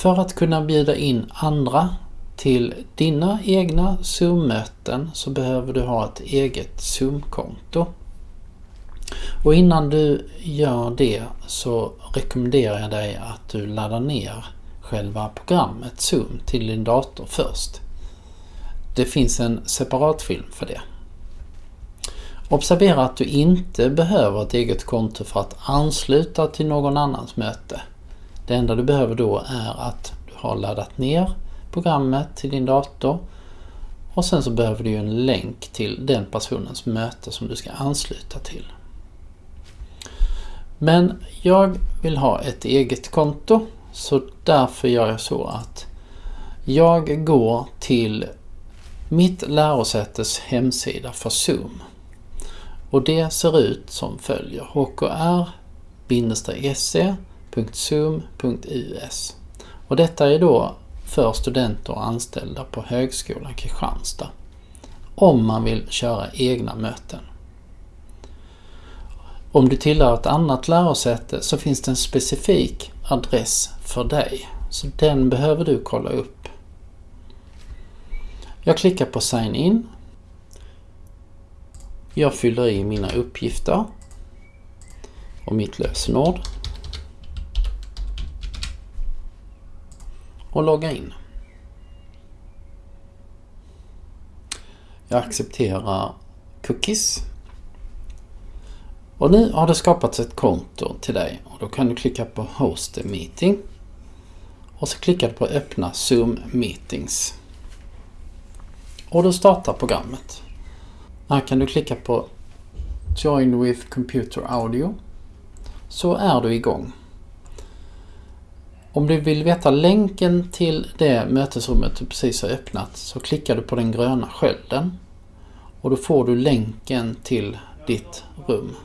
För att kunna bjuda in andra till dina egna Zoom-möten så behöver du ha ett eget Zoom-konto. Och innan du gör det så rekommenderar jag dig att du laddar ner själva programmet Zoom till din dator först. Det finns en separat film för det. Observera att du inte behöver ett eget konto för att ansluta till någon annans möte. Det enda du behöver då är att du har laddat ner programmet till din dator och sen så behöver du en länk till den personens möte som du ska ansluta till. Men jag vill ha ett eget konto så därför gör jag så att jag går till mitt lärosätes hemsida för Zoom. Och det ser ut som följer www.zoom.us. och detta är då för studenter och anställda på Högskolan Kristianstad om man vill köra egna möten. Om du tillhör ett annat lärosäte så finns det en specifik adress för dig. Så den behöver du kolla upp. Jag klickar på Sign In. Jag fyller i mina uppgifter och mitt lösenord. Och logga in. Jag accepterar cookies och nu har det skapats ett konto till dig och då kan du klicka på Host a meeting och så klickar du på Öppna Zoom Meetings. Och då startar programmet. Här kan du klicka på Join with Computer Audio så är du igång. Om du vill veta länken till det mötesrummet du precis har öppnat så klickar du på den gröna skölden och då får du länken till ditt rum.